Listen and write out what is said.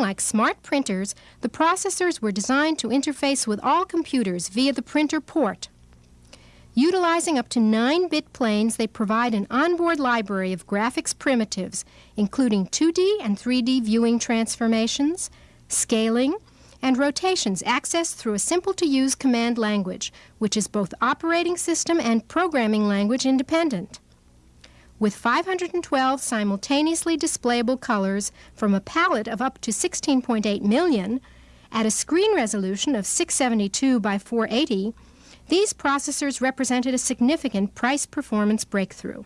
Like smart printers, the processors were designed to interface with all computers via the printer port. Utilizing up to 9-bit planes, they provide an onboard library of graphics primitives, including 2D and 3D viewing transformations, scaling, and rotations accessed through a simple-to-use command language, which is both operating system and programming language independent. With 512 simultaneously displayable colors from a palette of up to 16.8 million, at a screen resolution of 672 by 480, these processors represented a significant price-performance breakthrough.